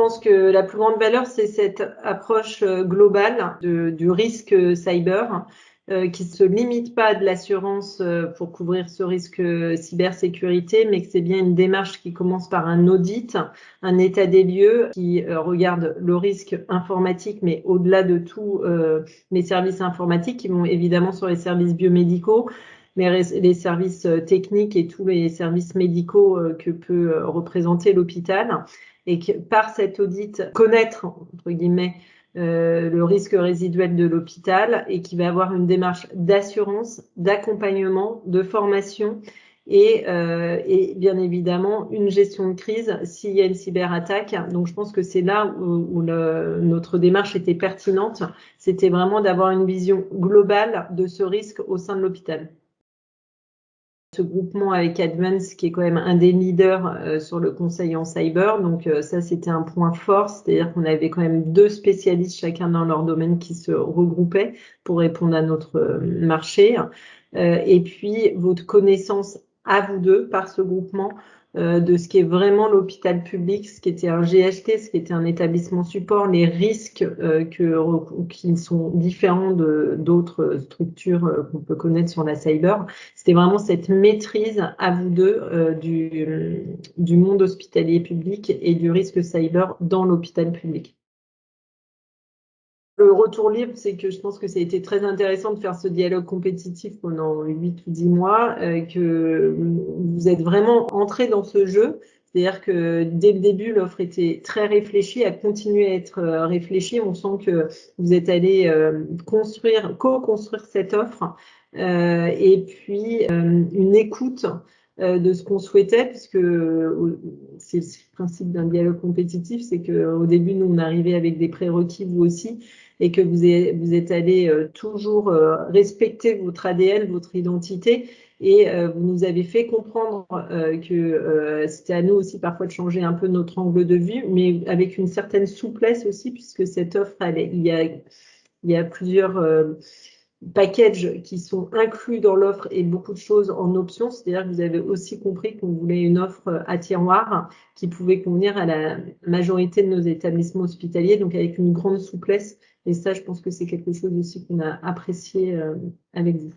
pense que la plus grande valeur, c'est cette approche globale de, du risque cyber euh, qui se limite pas à de l'assurance euh, pour couvrir ce risque euh, cybersécurité, mais que c'est bien une démarche qui commence par un audit, un état des lieux qui regarde le risque informatique, mais au-delà de tout, les services informatiques qui vont évidemment sur les services biomédicaux, mais les services techniques et tous les services médicaux que peut représenter l'hôpital. Et que par cet audit, connaître, entre guillemets, euh, le risque résiduel de l'hôpital et qui va avoir une démarche d'assurance, d'accompagnement, de formation et, euh, et, bien évidemment une gestion de crise s'il y a une cyberattaque. Donc je pense que c'est là où, notre démarche était pertinente. C'était vraiment d'avoir une vision globale de ce risque au sein de l'hôpital ce groupement avec Advance qui est quand même un des leaders euh, sur le conseil en cyber. Donc euh, ça, c'était un point fort, c'est-à-dire qu'on avait quand même deux spécialistes chacun dans leur domaine qui se regroupaient pour répondre à notre euh, marché. et puis votre connaissance à vous deux par ce groupement euh, de ce qui est vraiment l'hôpital public, ce qui était un GHT, ce qui était un établissement support, les risques euh, qui sont différents de d'autres structures euh, qu'on peut connaître sur la cyber. C'était vraiment cette maîtrise à vous deux du, du monde hospitalier public et du risque cyber dans l'hôpital public. Le retour libre, c'est que je pense que ça a été très intéressant de faire ce dialogue compétitif pendant 8 ou 10 mois, euh, que vous êtes vraiment entré dans ce jeu. C'est-à-dire que dès le début, l'offre était très réfléchie, a continué à être euh, réfléchie. On sent que vous êtes allé euh, construire, co-construire cette offre, et puis une écoute de ce qu'on souhaitait, puisque c'est le principe d'un dialogue compétitif, c'est qu'au début, nous, on arrivait avec des prérequis, vous aussi, et que vous êtes, vous êtes allé euh, toujours euh, respecter votre ADN, votre identité, et euh, vous nous avez fait comprendre que c'était à nous aussi parfois de changer un peu notre angle de vue, mais avec une certaine souplesse aussi, puisque cette offre, elle il, y a, il y a plusieurs packages qui sont inclus dans l'offre et beaucoup de choses en option. C'est-à-dire que vous avez aussi compris qu'on voulait une offre à tiroir qui pouvait convenir à la majorité de nos établissements hospitaliers, donc avec une grande souplesse et ça, je pense que c'est quelque chose aussi qu'on a apprécié euh, avec vous.